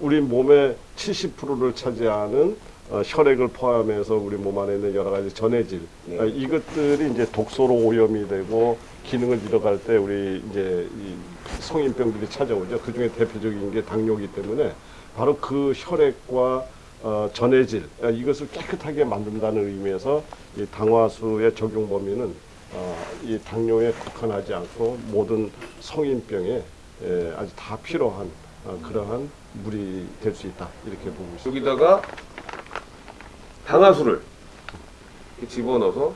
우리 몸의 70%를 차지하는 어, 혈액을 포함해서 우리 몸 안에 있는 여러 가지 전해질 네. 어, 이것들이 이제 독소로 오염이 되고 기능을 잃어갈 때 우리 이제 이 성인병들이 찾아오죠. 그 중에 대표적인 게 당뇨이기 때문에 바로 그 혈액과 어, 전해질 아, 이것을 깨끗하게 만든다는 의미에서 이 당화수의 적용 범위는 어, 이 당뇨에 국한하지 않고 모든 성인병에 에, 아주 다 필요한 어, 그러한 물이 될 수 있다 이렇게 보고 있습니다. 여기다가 당화수를 이렇게 집어넣어서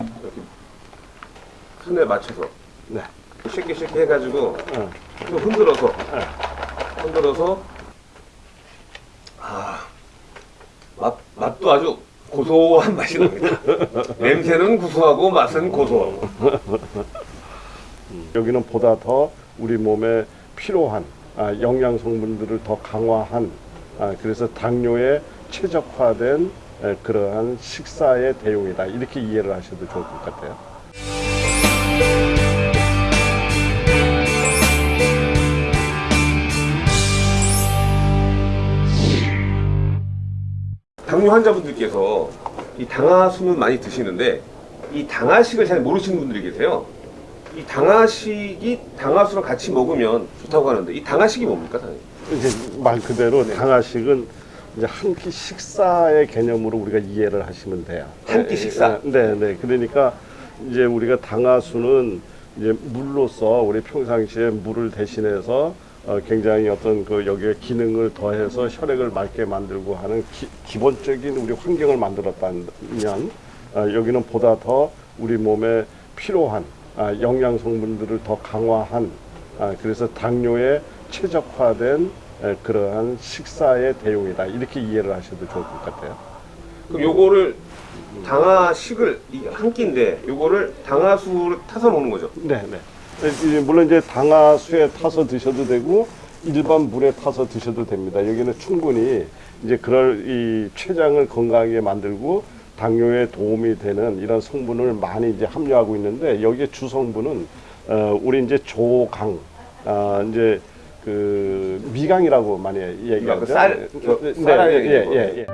이렇게 손에 맞춰서 네. 쉽게 쉽게 해가지고 어, 좀 흔들어서 흔들어서 아 맛, 맛도 아주 고소한 맛이 납니다. 냄새는 구수하고 맛은 고소하고 여기는 보다 더 우리 몸에 필요한 아, 영양 성분들을 더 강화한 아, 그래서 당뇨에 최적화된 에, 그러한 식사의 대용이다 이렇게 이해를 하셔도 좋을 것 같아요. 당뇨 환자분들께서 이 당화수는 많이 드시는데 이 당화식을 잘 모르시는 분들이 계세요. 이 당화식이 당화수랑 같이 먹으면 좋다고 하는데 이 당화식이 뭡니까, 선생님? 이제 말 그대로 당화식은 이제 한 끼 식사의 개념으로 우리가 이해를 하시면 돼요. 한 끼 식사? 네, 네. 그러니까 이제 우리가 당화수는 이제 물로서 우리 평상시에 물을 대신해서 어, 굉장히 어떤 그 여기에 기능을 더해서 혈액을 맑게 만들고 하는 기, 본적인 우리 환경을 만들었다면 어, 여기는 보다 더 우리 몸에 필요한 아, 영양 성분들을 더 강화한 아, 그래서 당뇨에 최적화된 에, 그러한 식사의 대용이다 이렇게 이해를 하셔도 좋을 것 같아요. 그럼 요거를 당화식을 한 끼인데 요거를 당화수를 타서 먹는 거죠. 네, 네. 이- 물론 이제 당화수에 타서 드셔도 되고 일반 물에 타서 드셔도 됩니다. 여기는 충분히 이제 그럴 이 췌장을 건강하게 만들고 당뇨에 도움이 되는 이런 성분을 많이 이제 함유하고 있는데 여기에 주 성분은 어, 우리 이제 조강, 아 이제 그 미강이라고 많이 얘기하죠. 그 쌀, 저, 네, 쌀알 네, 예, 예, 예.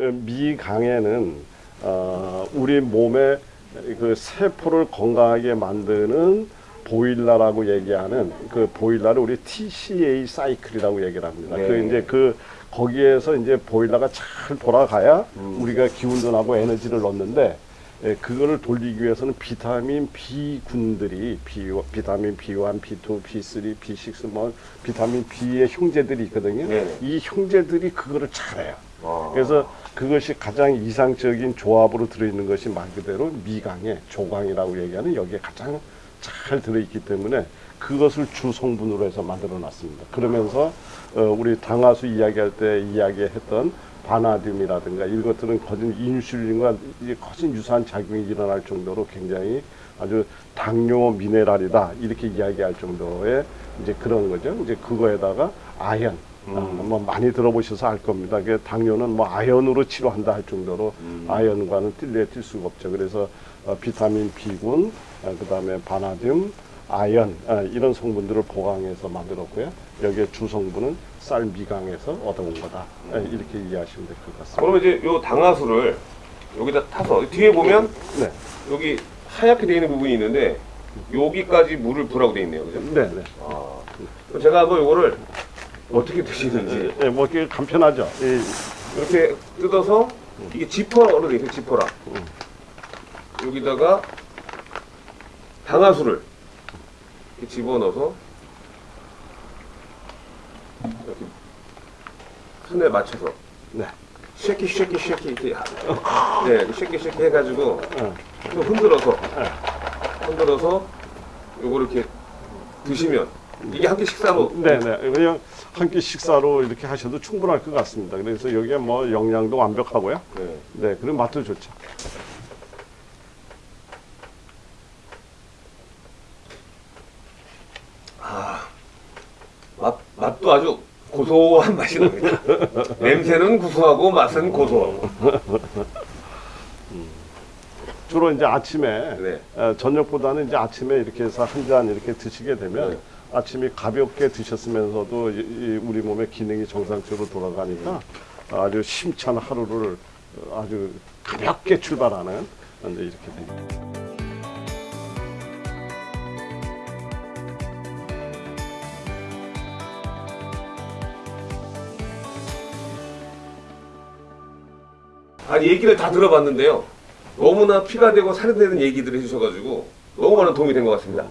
미강에는 어, 우리 몸의 그 세포를 건강하게 만드는 보일러라고 얘기하는 그 보일러를 우리 TCA 사이클이라고 얘기를 합니다. 네. 그 이제 그 거기에서 이제 보일러가 잘 돌아가야 우리가 기운도 나고 에너지를 넣는데 예, 그거를 돌리기 위해서는 비타민 B군들이 B, 비타민 B1, B2, B3, B6, 뭐 비타민 B의 형제들이 있거든요. 네네. 이 형제들이 그거를 잘해요. 아. 그래서 그것이 가장 이상적인 조합으로 들어있는 것이 말 그대로 미강의 조강이라고 얘기하는 여기에 가장 잘 들어있기 때문에 그것을 주 성분으로 해서 만들어 놨습니다. 그러면서 어, 우리 당화수 이야기할 때 이야기했던 바나듐이라든가 이것들은 거진 인슐린과 거진 유사한 작용이 일어날 정도로 굉장히 아주 당뇨 미네랄이다 이렇게 이야기할 정도의 이제 그런 거죠. 이제 그거에다가 아연 어, 뭐 많이 들어보셔서 알 겁니다. 그 당뇨는 뭐 아연으로 치료한다 할 정도로 아연과는 뛸래 뛸 수가 없죠. 그래서 어, 비타민 B군, 어, 그 다음에 바나듐, 아연 어, 이런 성분들을 보강해서 만들었고요. 여기에 주 성분은 쌀 미강에서 얻어온 거다. 예, 이렇게 이해하시면 될 것 같습니다. 그러면 이제 요 당화수를 여기다 타서 뒤에 보면 네, 여기 하얗게 되어 있는 부분이 있는데 여기까지 물을 부라고 되어 있네요. 그죠? 네, 네. 아. 그럼 제가 한번 요거를 어떻게 드시는지 예, 뭐 이게 간편하죠. 이, 이렇게 뜯어서 이게 지퍼로 되어 있어요. 지퍼라. 여기다가 당화수를 이렇게 집어넣어서 이렇게 손에 맞춰서 네. shake it shake it shake it 이렇게 하- 네 shake it shake it 해가지고 어. 좀 흔들어서 흔들어서 요거 이렇게 드시면 이게 한 끼 식사로 네네. 그냥 한 끼 식사로 이렇게 하셔도 충분할 것 같습니다. 그래서 여기에 뭐 영양도 완벽하고요. 네. 네, 그리고 맛도 좋죠. 맛, 맛도 아주 고소한 맛이 납니다. 냄새는 구수하고 맛은 고소하고. 주로 이제 아침에 네. 어, 저녁보다는 이제 아침에 이렇게 해서 한 잔 이렇게 드시게 되면 네. 아침이 가볍게 드셨으면서도 우리 몸의 기능이 정상적으로 돌아가니까 아주 심찬 하루를 아주 가볍게 출발하는 이제 이렇게 됩니다. 아니 얘기를 다 들어봤는데요. 너무나 피가 되고 살이 되는 얘기들을 해주셔가지고 너무 많은 도움이 된 것 같습니다.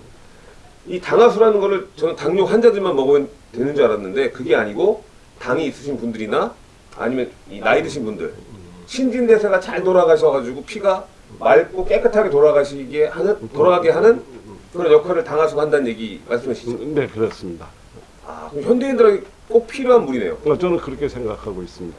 이 당화수라는 거를 저는 당뇨 환자들만 먹으면 되는 줄 알았는데 그게 아니고 당이 있으신 분들이나 아니면 이 나이 드신 분들 신진대사가 잘 돌아가셔가지고 피가 맑고 깨끗하게 돌아가시게 하는 돌아가게 하는 그런 역할을 당화수가 한다는 얘기 말씀하시죠. 네, 그렇습니다. 아, 그럼 현대인들에게 꼭 필요한 물이네요. 어, 저는 그렇게 생각하고 있습니다.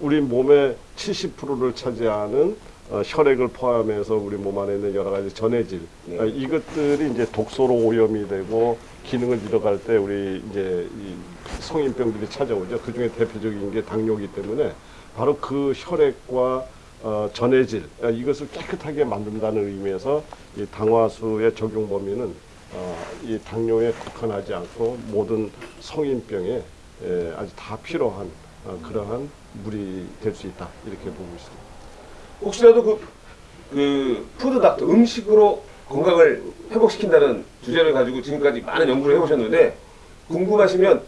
우리 몸의 70%를 차지하는 어, 혈액을 포함해서 우리 몸 안에 있는 여러 가지 전해질 네. 어, 이것들이 이제 독소로 오염이 되고 기능을 잃어갈 때 우리 이제 이 성인병들이 찾아오죠. 그 중에 대표적인 게 당뇨이기 때문에 바로 그 혈액과 어, 전해질 어, 이것을 깨끗하게 만든다는 의미에서 이 당화수의 적용 범위는 어, 이 당뇨에 국한하지 않고 모든 성인병에 에, 아주 다 필요한 어, 그러한 물이 될 수 있다 이렇게 보고 있습니다. 혹시라도 그, 그 food doctor 음식으로 건강을 회복시킨다는 주제를 가지고 지금까지 많은 연구를 해보셨는데 궁금하시면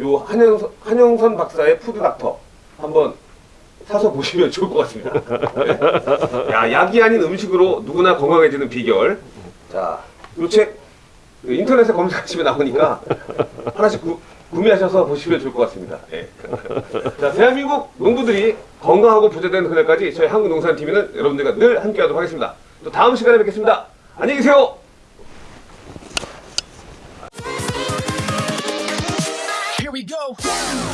요 한영선, 한영선 박사의 food doctor 한번 사서 보시면 좋을 것 같습니다. 네. 야, 약이 아닌 음식으로 누구나 건강해지는 비결. 자, 요책 인터넷에 검색하시면 나오니까 하나씩 구, 구매하셔서 보시면 좋을 것 같습니다. 예. 자, 대한민국 농부들이 건강하고 부자되는 그날까지 저희 한국농산TV는 여러분들과 늘 함께하도록 하겠습니다. 또 다음 시간에 뵙겠습니다. 안녕히 계세요. Here we go.